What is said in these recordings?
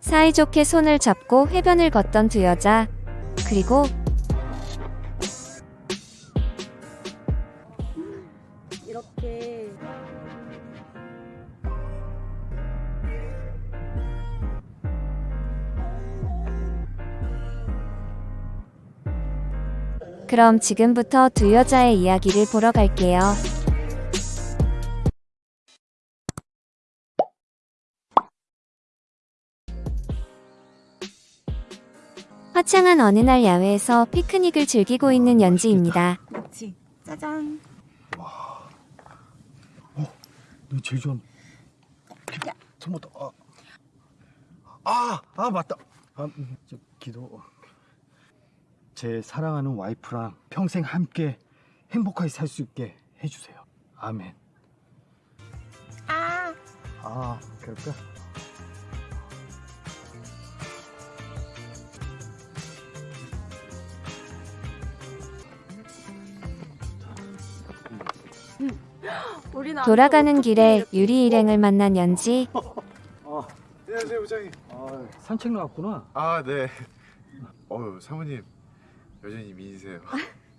사이좋게 손을 잡고 해변을 걷던 두 여자. 그리고 이렇게 그럼 지금부터 두 여자의 이야기를 보러 갈게요. 화창한 어느 날 야외에서 피크닉을 즐기고 있는 연지입니다. 그렇지 짜잔. 너 제일 좋아하는 토마토 아. 아, 아 맞다. 아, 음, 저, 기도. 제 사랑하는 와이프랑 평생 함께 행복하게 살 수 있게 해주세요. 아멘. 아. 아 그럴까? 돌아가는 길에 유리 일행을 만난 연지. 아, 안녕하세요 부장님. 아 산책 나왔구나 아 네. 어유 사모님 여전히 미인이세요.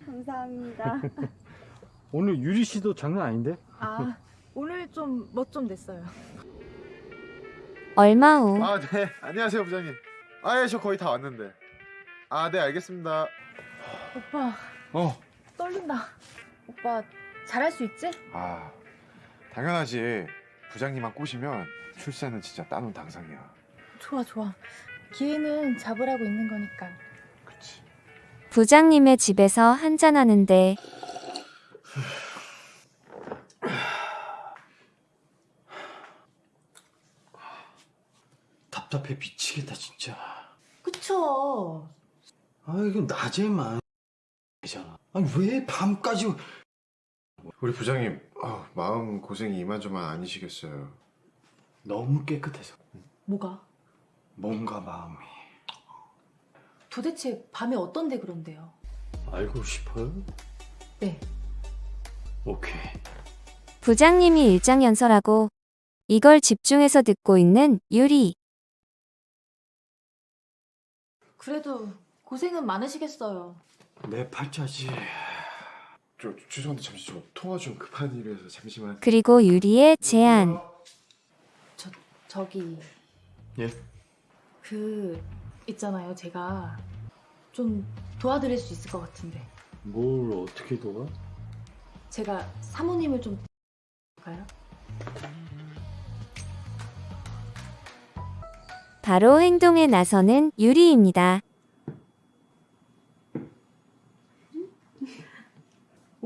감사합니다 오늘 유리 씨도 장난 아닌데? 아 오늘 좀 멋 좀 냈어요 얼마 후 아 네. 안녕하세요 부장님. 아예 저 거의 다 왔는데. 아 네 알겠습니다. 오빠 어. 떨린다 오빠 잘할 수 있지? 아 당연하지. 부장님만 꼬시면 출산은 진짜 따놓은 당상이야. 좋아 좋아 기회는 잡으라고 있는 거니까 그치. 부장님의 집에서 한잔하는데 답답해 미치겠다 진짜 그쵸 아 이거 낮에만 되잖아 아니 왜 밤까지 우리 부장님 아, 마음 고생이 이만저만 아니시겠어요. 너무 깨끗해서 뭐가? 몸과 마음이 도대체 밤에 어떤데 그런데요? 알고 싶어요? 네 오케이 부장님이 일장 연설하고 이걸 집중해서 듣고 있는 유리. 그래도 고생은 많으시겠어요 내 팔자지 저 죄송한데 잠시 저 통화 좀 급한 일이라서 잠시만. 그리고 유리의 제안. 저 저기 예? 그 있잖아요 제가 좀 도와드릴 수 있을 것 같은데 뭘 어떻게 도와? 제가 사모님을 좀 볼까요? 바로 행동에 나서는 유리입니다.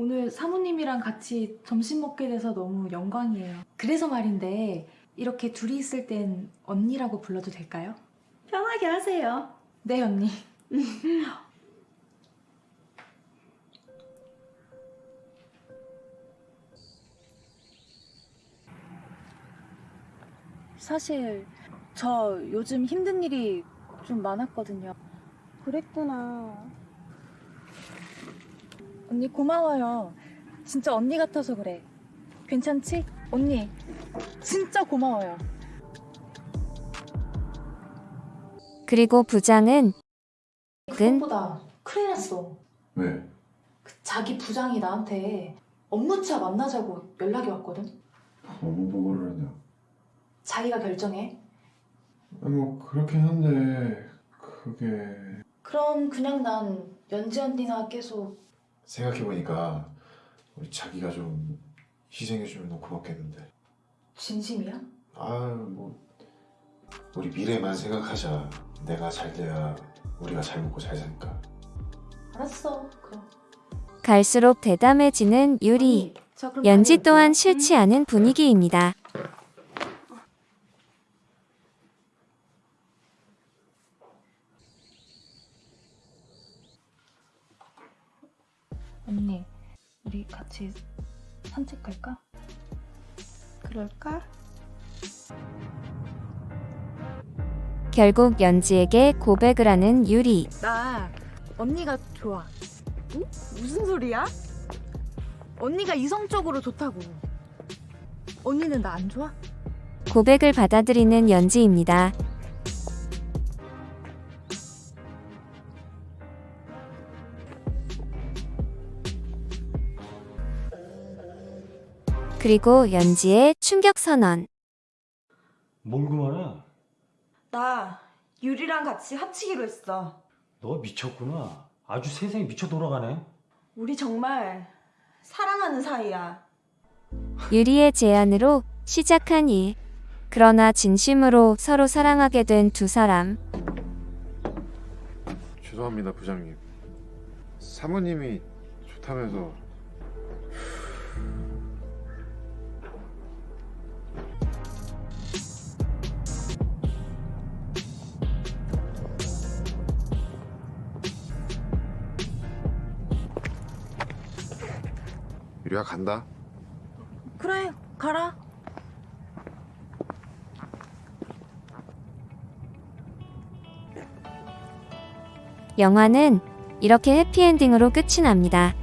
오늘 사모님이랑 같이 점심 먹게 돼서 너무 영광이에요. 그래서 말인데 이렇게 둘이 있을 땐 언니라고 불러도 될까요? 편하게 하세요. 네 언니. 사실 저 요즘 힘든 일이 좀 많았거든요. 그랬구나. 언니 고마워요. 진짜 언니 같아서 그래. 괜찮지? 언니, 진짜 고마워요. 그리고 부장은 근 그것보다 큰일 났어. 왜? 그 자기 부장이 나한테 업무차 만나자고 연락이 왔거든. 너무 보고를 하냐. 자기가 결정해. 뭐 그렇긴 한데 그게 그럼 그냥 난 연지 언니나 계속 생각해보니까 우리 자기가 좀 희생해주면 너무 고맙겠는데 진심이야? 아뭐 우리 미래만 생각하자 내가 잘 돼야 우리가 잘 먹고 잘 사니까 알았어. 그럼. 갈수록 대담해지는 유리. 그럼 연지. 또한 싫지 않은 분위기입니다. 우리 같이 산책 갈까? 그럴까? 결국 연지에게 고백을 하는 유리. 나 언니가 좋아. 무슨 소리야? 언니가 이성적으로 좋다고. 언니는 나 안 좋아? 고백을 받아들이는 연지입니다. 그리고 연지의 충격 선언. 뭘 그만해? 나 유리랑 같이 합치기로 했어. 너 미쳤구나. 아주 세상이 미쳐 돌아가네. 우리 정말 사랑하는 사이야. 유리의 제안으로 시작한 일. 그러나 진심으로 서로 사랑하게 된 두 사람. 죄송합니다 부장님 사모님이 좋다면서 유리야 간다 그래, 가라. 영화는 이렇게 해피엔딩으로 끝이 납니다.